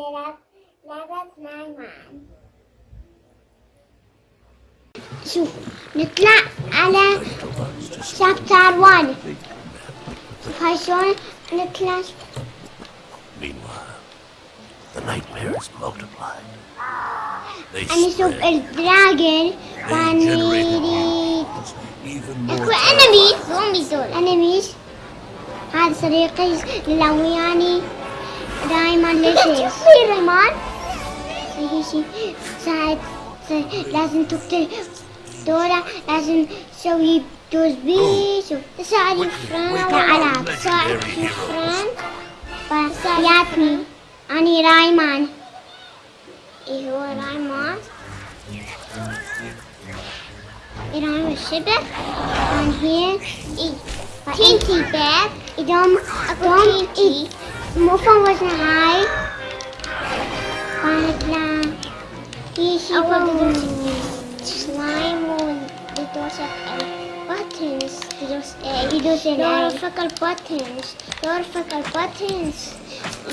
بنلعب لعبة معي معا شوف نطلع على شابتر 1 شوف هاي شلون نطلع Meanwhile, the nightmares multiplied. They نشوف الدراجل ونريد اكو انميز زومبي زول انميز هذا صديقي اللي وياني Raymond it is. See Raymond. He she said doesn't took the Dora doesn't so he does be so sorry friend Arab sorry friend but Yatni and Raymond. Eho Raymond. Iran was Shibet and here is Tinty Beth. Idom Idom Idom إيه مفهوم وزن هاي فهتلا هي شي أول slime ويدوس buttons يدوس يدوس يعرفك الbuttons يعرفك الbuttons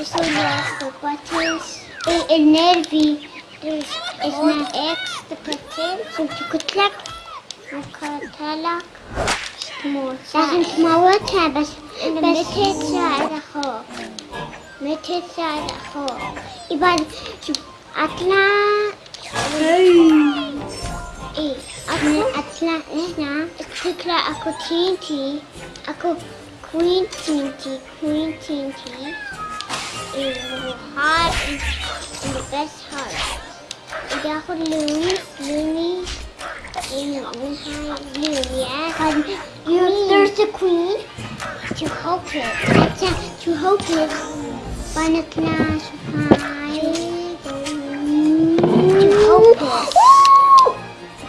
يسوي يعرفك الbuttons النيرفي اسمه اكس تقتل شوف قلتلك مقاتلك لازم تموتها بس بس تساعد Mitte side hole. Iban atla. Hey. Eh, atla atla na. Tikla ako tinti. Ako queen tinti, queen tinti. Is hard is the best hard. Ida ako Louis, Louis. In Louis, and you, there's a queen to help it. To help it. Wanna classify to help us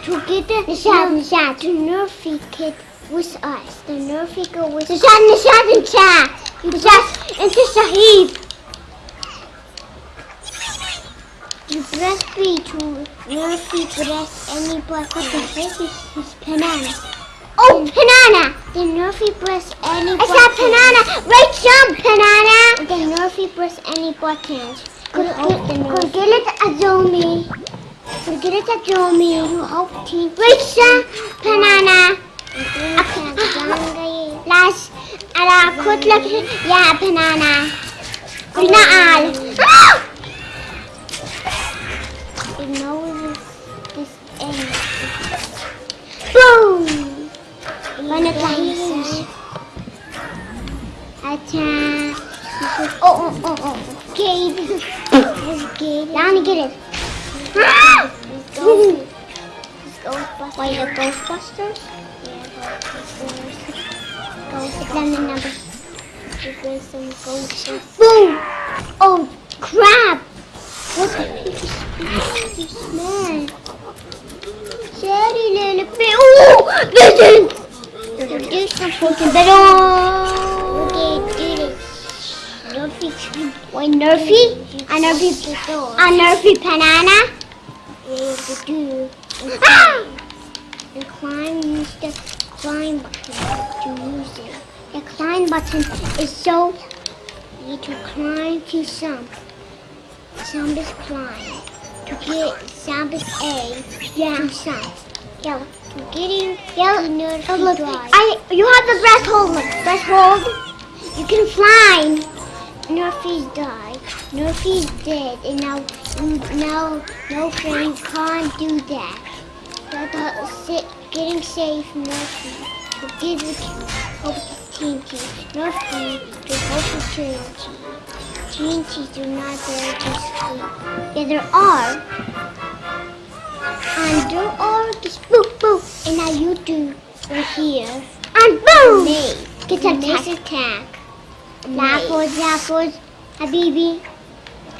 to get the Nishad Nishad Nerfy kid with us. The Nerfy girl with us. chat. The Nishad and the Shahid. You breastfeed to Nerfy breast any black of the baby is banana. Oh, banana! The Nerfy press any buttons. I said banana! Right jump, banana! The Nerfy press any buttons. Could get it a zombie. Get it a zombie. You hope team. Right jump, banana! Last, and I could look. Yeah, banana. Banana. Ah! Ignore this, this end. Boom! wanna. Oh, oh, oh, oh. Gabe. Gabe. Down get it. Ah! Ghostbusters. Ghostbusters. Ghostbusters? Ghostbusters. Ghostbusters. Boom! Oh, crap! What the heck? Man. Little bit. Oh, vision! This. Nerfy. A Nerfy. A Nerfy banana? Ah! And climb, use the climb button to use it. The climb button is so you to climb to some. Some is climb. To get some is A. Yeah. Some. Yeah. Getting yeah, oh, look. I you have the breath hold. Look, breath hold. You can fly. Nerfy's died. Nerfy's dead, and now now no friend can't do that. That's uh, sit, getting safe, Nerfy. To give it hope to TNT. Nerfy to hope to TNT. TNT do not dare to sleep. Yeah, there are. And there are just boop boop. And now you two are here. And boom! Me. Get a nice attack. Apples, apples, Habibi.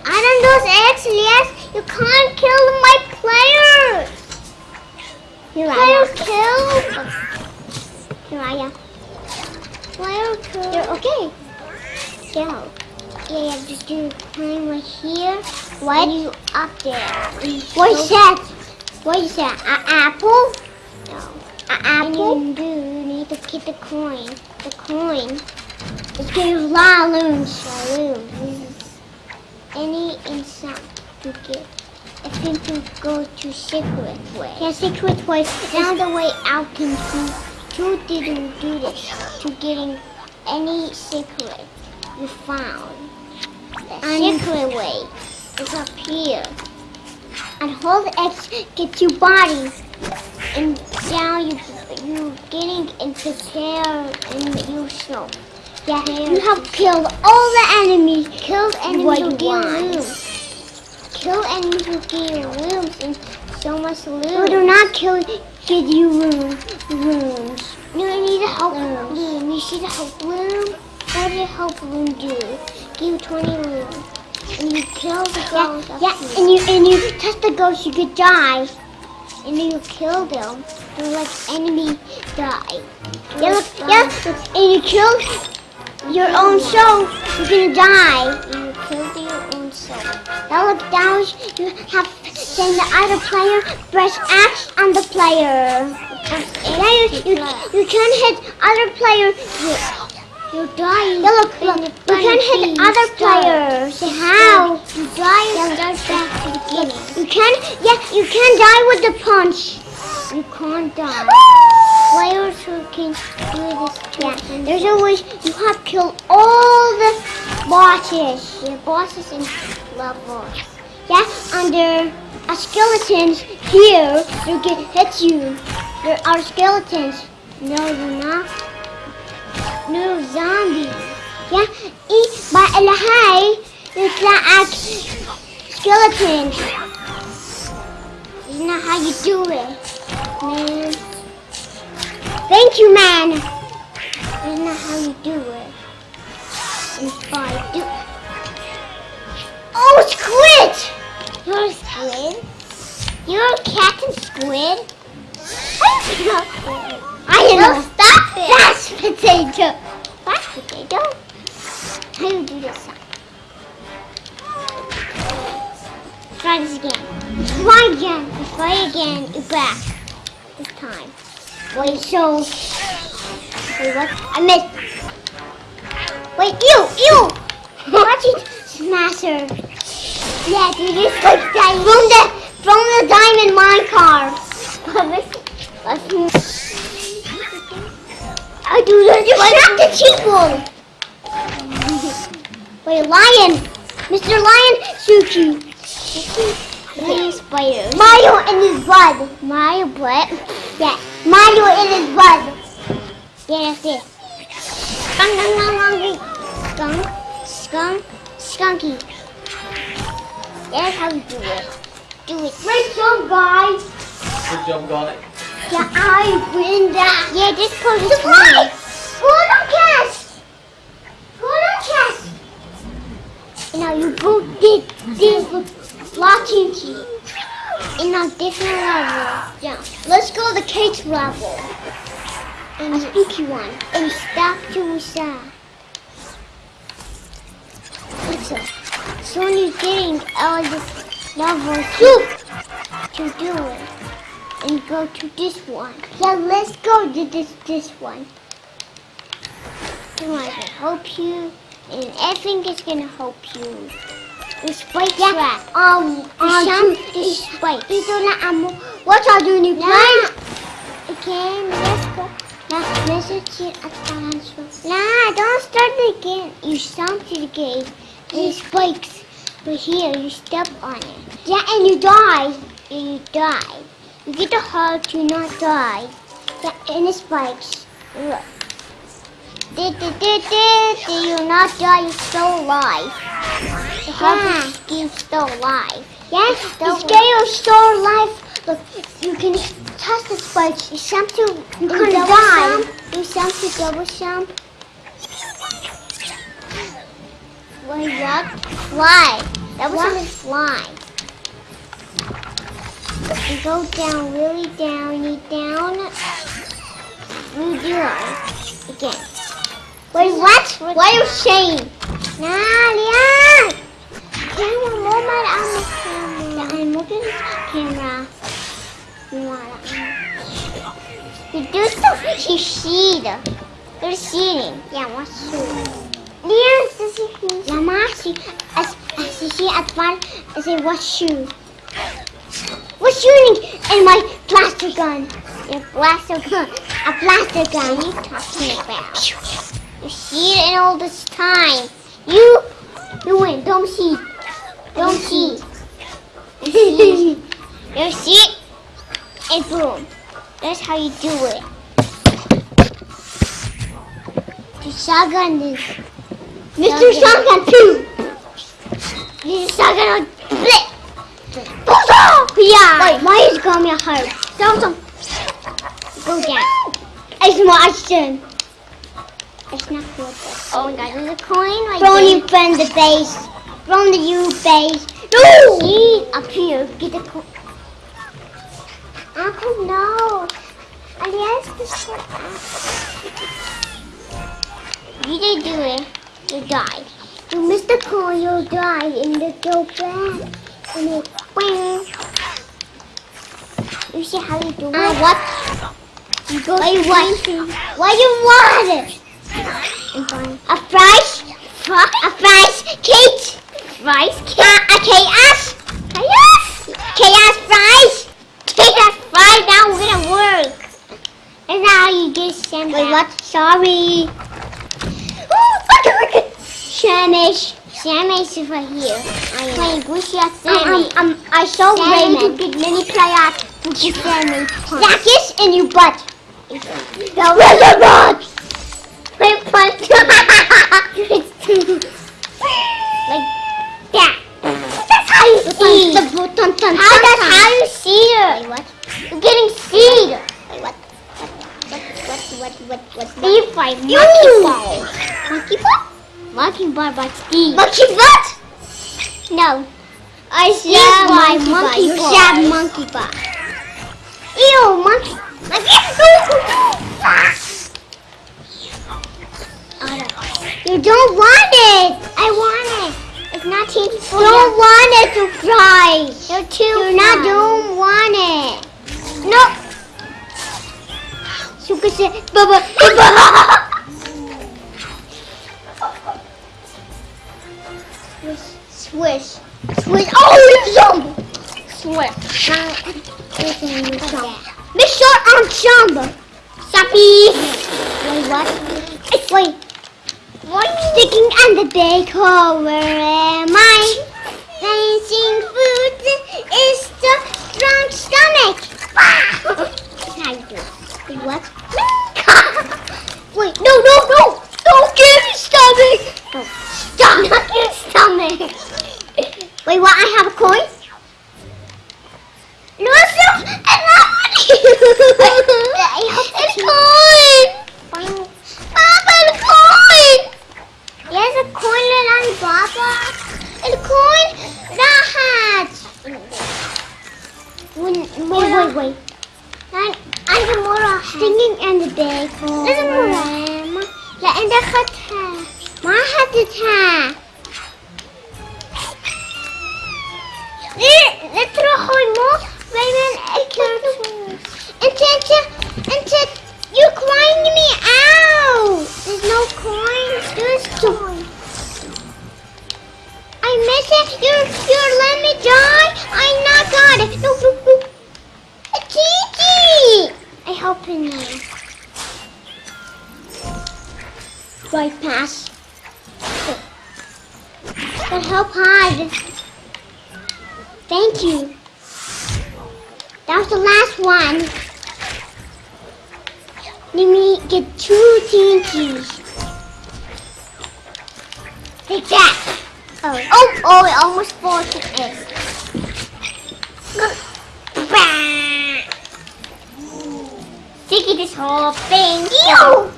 I don't those eggs, yes. You can't kill my players. Here Player kill. Here I am. Player kill. You're okay. Go. Yeah, yeah, just do climb right here. What? And you up there. What's that? What is that? An apple? No. An apple? And you do you need to get the coin. The coin. It's getting balloons. Balloons. any inside to get. It's going to go to secret way. Yeah, secret way. Now the way out can see two didn't do this to getting any secret you found. The secret way is up here. And hold X get your body. And now you you getting into tear and you snow. Yeah, you have killed all the enemies. Killed enemies who you get want. Kill enemies who give you rooms and so much loot. No, do not kill give you room, rooms. No, I need a help room. You see the help room? What did help room do? Give you 20 rooms. And you kill the ghost. Yeah, yeah and you and you touch the ghost, you could die. And then you kill them. They're like enemy die. Yeah, look, yeah, and you kill your own soul, you're gonna die. And you kill your own soul. Now look down, you have then the other player press X on the player. Yeah, you, you, you can hit other player. You, you're dying. Yeah, look, look, you can hit other players. How? You die and start back to the beginning. You can, yeah, you can die with the punch. You can't die. Players who can do this. Yeah, there's a way you have killed all the bosses. The bosses in levels. Yeah, under a skeletons here, you can hit you. There are skeletons. No, you're not. No zombies. Yeah, eat by the high. It's not a skeleton. You not how you do it, man. Thank you, man. You not how you do it. Do. Oh, squid! You're a squid. You're a cat and squid. I know. Stop it. That's potato. That's potato. How do you do this? Try this again. Try again. Try again. You're back. This time. Wait, so. Wait, what? I missed. Wait, ew, ew. Watch it, Smasher. Yeah, do this like that. From the, from the diamond minecart. I do. You shot the cheap one. Wait, lion. Mr. Lion Suki. Please, spider. Mario in his blood. Mario blood? Yeah. Mario in his blood. Yeah, that's it. Skunk, skunk, skunk, skunk, skunky. That's how you do it. Do it. Great job, guys. Good job, guy. Yeah, I win that. Yeah, this code is mine. Go on cast. Go on cast. Now you go did this locking key in a different level. Yeah. Let's go to the cage level. And a spooky one. And stop to side. What's up? So you're getting all this level two to do it and go to this one. Yeah, let's go to this this one. Come on, I can help you, and everything is gonna help you. The spike yeah, trap. Um, um, some is spike. Ito na amo. What are you doing? Nah. Again, let's go. Nah, message it at the Nah, don't start again. You stomped it again. And it spikes. But here, you step on it. Yeah, and you die. And you die. You get the heart to not die. Yeah, and it spikes. Look. Did, did, did, did, did you not die? You're still alive. The heart yeah. is still alive. Yes, still still alive. Look, you can touch the spikes. You jump to, you can die. You jump to double jump. What is that? Fly. That was a fly. You go down, really down, you down. You do it. Again. Wait, what? Why are you saying? Leon! Camera, moment on the camera. Yeah, I'm looking at the camera. You do stuff you see. You're seeing. Yeah, what's true? Leon, this is Lamasi. As, as see, see at one. I say, what What's shooting in my blaster gun? Your blaster gun. A blaster gun. What are you talking about? You see it in all this time. You, you win. Don't see. Don't see. You see. You see it? And boom. That's how you do it. The shotgun is Mr. Shotgun 2. Mr. Shotgun. Yeah. Wait, why is coming hard? Don't, don't. Go down. It's Martian. It's not good. Oh my god, there's a coin right From you from the base. From the U base. No! See, up here, get the coin. Uncle, no. Alias, this You didn't do it. You died. You missed the coin, you died, and the go back. And wing. You see how you do it? what? You go Why you want? Why you want? A fries? A fries? Kate? Fries? Kate? Uh, a chaos? Chaos? Chaos fries? Chaos fries now gonna work. Not how you get sent Wait, what? Sorry. Shamish. Is right here. Playing Gucci at Sammy. Um, um, um, I saw Raymond. big mini player. Gucci Sammy. Zakis in your butt. The reservoir. Wait, punch. like that. That's how you see. The button, dun, how that's how you see it. Wait, what? You're getting seed. Wait, what? What? What? What? What? What? what, Steve by monkey ball. Monkey ball? Monkey ball by Steve. Monkey butt? No. I said my monkey ball. You said monkey ball. Ew, monkey. You don't want it. I want it. It's not tasty. You don't want it to fry. You're too. You not don't want it. No. Sugar said, Baba, Baba. Swish, swish. Oh, you zombie. Swish. Make sure I'm jump. Sappy. Wait, what? Wait. What sticking on the? Where am I? Dancing food is the strong stomach. Wait, what? Wait, no, no, no! I have a coin? I miss it. You're, you're letting me die. I not got it. No, no, no. Kiki. I help now. Right pass. But help hide. Thank you. That was the last one. Let me get two TNTs. Take that. Oh, oh, oh, it almost falls to it. Sticky this whole thing. Ew!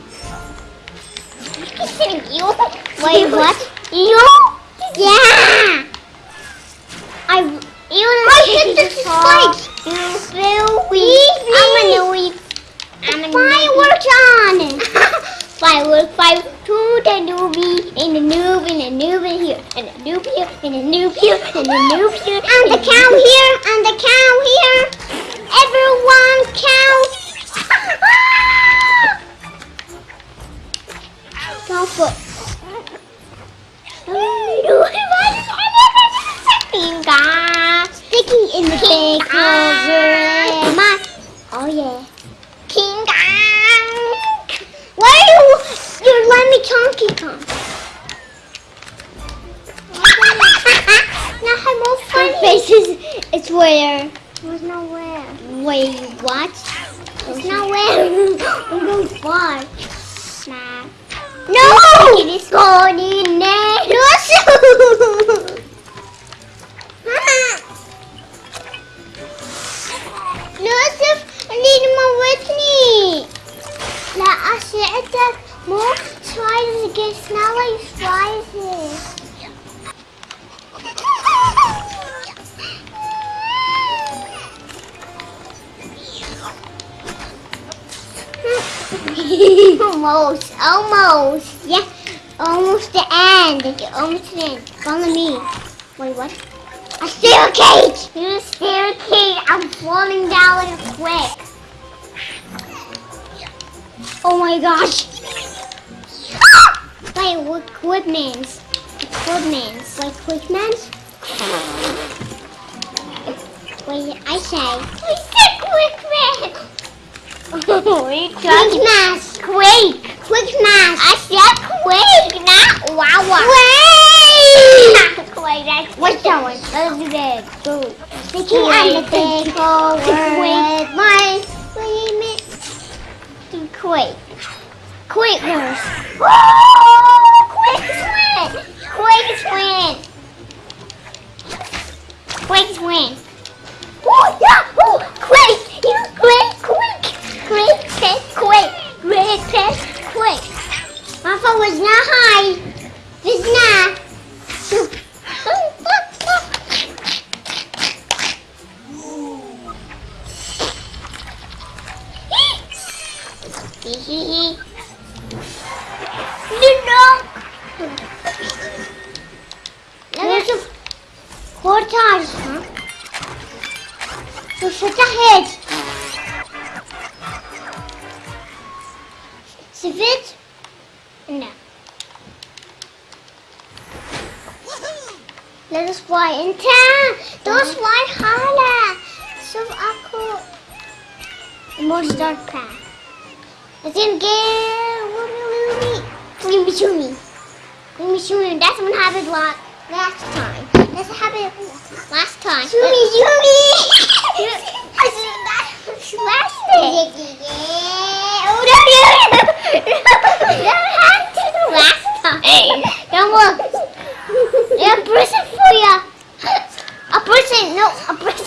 You saying ew? Wait, what? Ew? Yeah! I ew, I hit the spikes. You feel weak. I'm gonna. Fireworks on! Firework, fire to the newbie, and the noob, and the noob in here, and the noob here, and the noob here, and the noob here, and the cow here, and the cow here. Everyone count. Go for. Donkey in the big over my. Oh yeah. King Kong. Why you you're letting me Chunky come? now I'm all funny. Her face is it's where. It's nowhere. Where It's watch? There's nowhere. I'm going to watch. Nah. No! It is funny now. I need with me. لا أسعدك مو ترايز قسنا لي ترايز almost, almost, yeah, almost the end, almost the end. Follow me. Wait, what? A staircase! You're a staircase! I'm falling down quick. Oh my gosh! Wait, what equipments? Equipments. Like equipments? Wait, I say. We said equipment! Quick mass! Quake! Quick mass! I said quake, not wow Quake! Quake, that's what's that one? Let's do. Go. Sticky on the big limit to quake. Quakers. Woo! Quakes win! Quakes win! Quakes win! Oh, yeah! Oh, quake! You quake, quick! Quake, quake, quake! Quake, quake, quake! My phone was not high. It's not. There's four times, huh? So shut your head. See it? No. Let us fly in town. Those fly higher. So aku more start path. Let's in get Green Bishumi. Green Bishumi. That's what happened last last time. That's what happened last time. Shumi Shumi. I said that last day. Oh no no no! That happened last time. Don't look. A person for ya. A person, no, a person.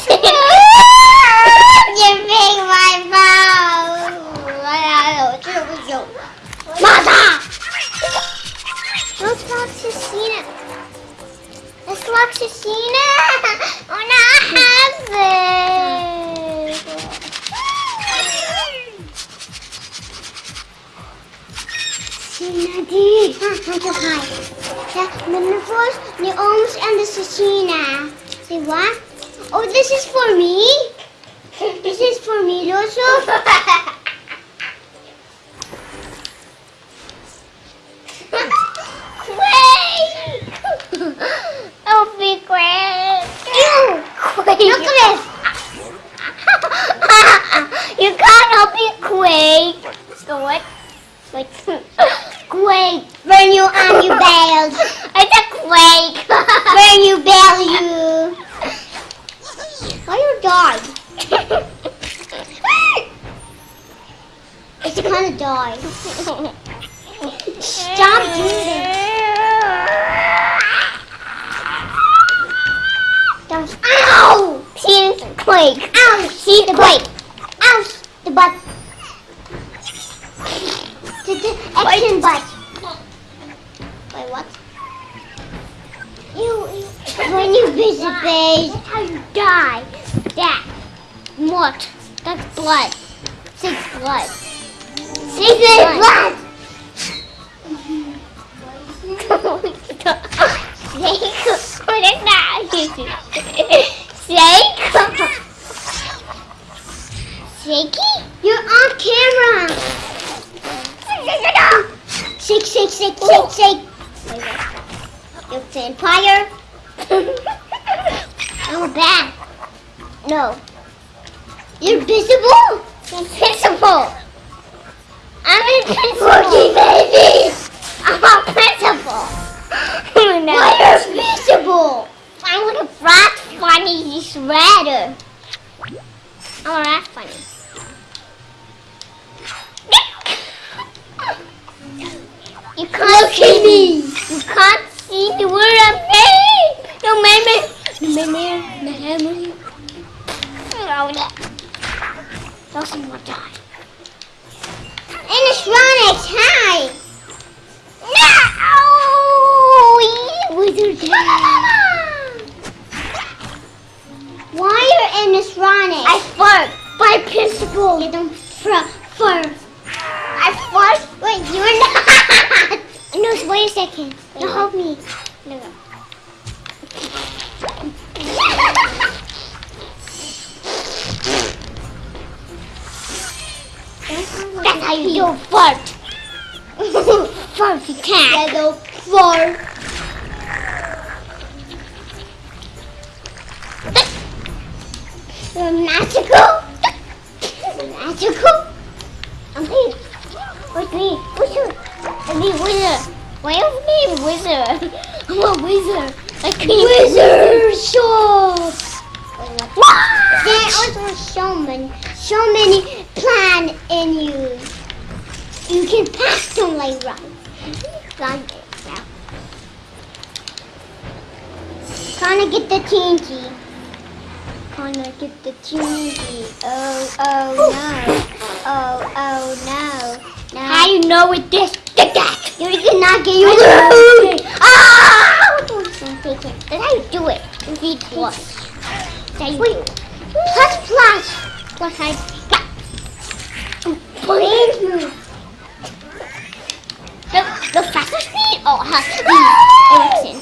That? Shaky? You're on camera. Shake, shake, shake, shake, shake. You're vampire. I'm bad. No. You're invisible? Invisible. I'm invincible. Rookie baby. I'm a principal. no. Why you're invisible? I want a rat funny shredder. I'm a rat funny. You can't see me. You can't see the word I'm saying. No, meme. No, meme. Meme. No, no. Doesn't want to die. Animatronics, hi. No! Wizard. Animatronics? I fart. By principle. You don't fart. I fart. Wait, you're not. No, wait a second. No, help me. No. That's how you do fart. fart, you can't. Yeah, fart. Wizard. Why am I wizard? I'm a wizard. I can wizard shop. There also so many, so many plan in you. You can pass them like right. Like it now. Trying to get the TNT. Trying to get the TNT. Oh, oh no. Oh, oh no. no. How you know with this? You cannot get your I know. Ah! That's how you do it. You need plus. That's how you do it. Plus, plus. Plus, I got. Please. The, the faster speed? Oh, has Erickson.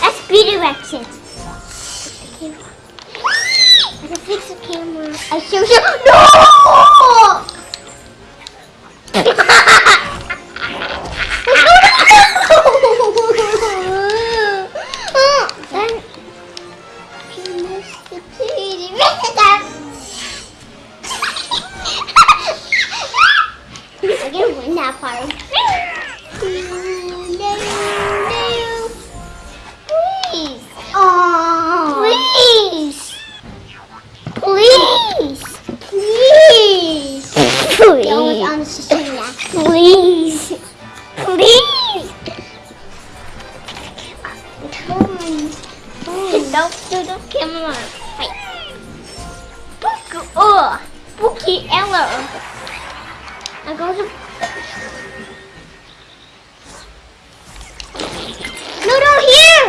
That's speed Erickson. I can fix the camera. I show No! Bookie Eller. I'm going to. No, no, here.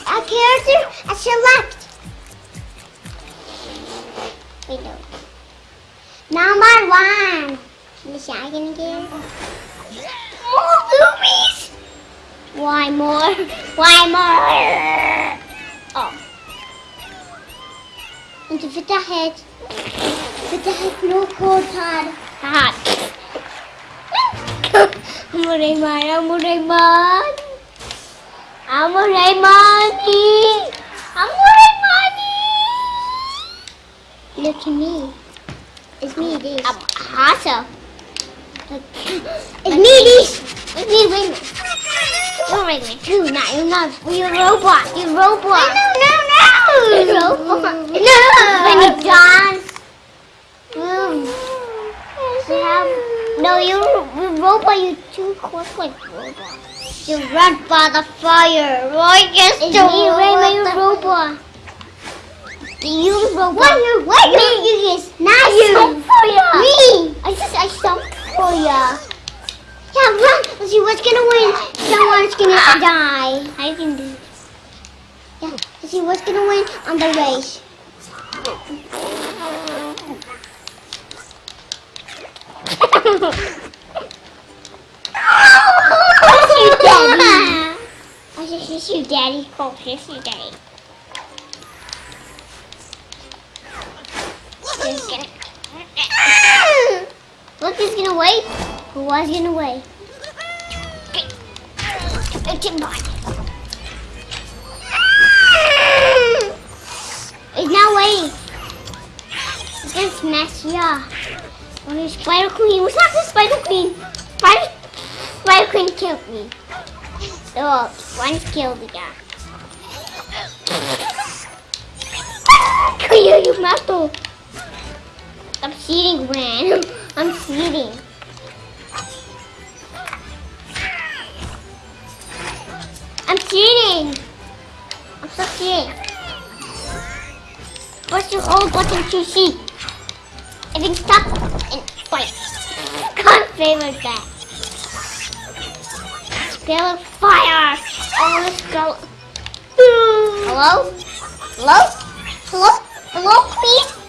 A character, a select. Wait, no. Number one. The second oh, again. More boobies. Why more? Why more? Oh. Into fit the head. Fit the head, no cold hard. Hot. I'm a Raymond. I'm a Raymond. I'm a Raymond. I'm Raymond. Look at me. It's me, this. I'm hotter. It's me, this. It's me, wait a minute. You're Raymond. You're not, you're not. You're a robot. You're a robot. No, no, no. You're a robot. No. When you Um, you have, no, you're a robot. You're too quick like robot. You run by the fire. Right? Yes, it's me. You're a robot. You robot. What? You what? Me, you is not I you. stomp for ya. Me. I just I stomped for ya. Yeah, run. Let's see what's gonna win. Someone's gonna die. I can do This. Yeah. Let's see what's gonna win on the race. I'll Daddy. I just kiss Daddy. Go kiss Daddy. Look, he's gonna wait. Who was gonna wait? It's not waiting. It's gonna smash you. Oh, Spider Queen. What's up with Spider Queen? Spider, Spider Queen killed me. Oh, one's killed the guy. Kuya, you mato. I'm cheating, man. I'm cheating. I'm cheating. I'm so cheating. What's your old button to see? I think stop. Can't favor that. Fire. Oh, let's go. Hello? Hello? Hello? Hello, please?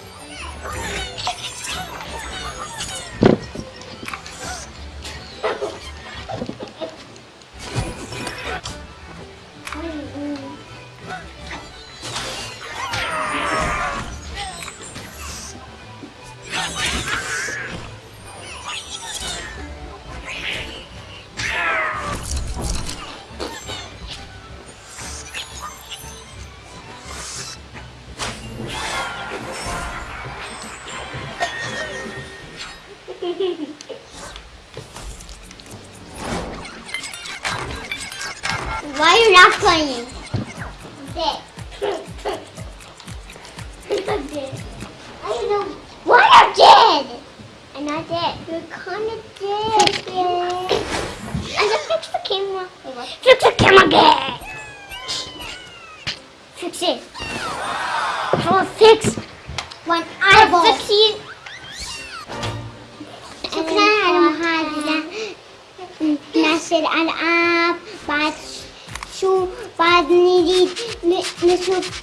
camera. Wait, what? Fix the camera again. Fix it. How a fix? One eyeball. Fix it. سكران هذا نصل الألعاب بعد شو بعد نريد ن- نشوف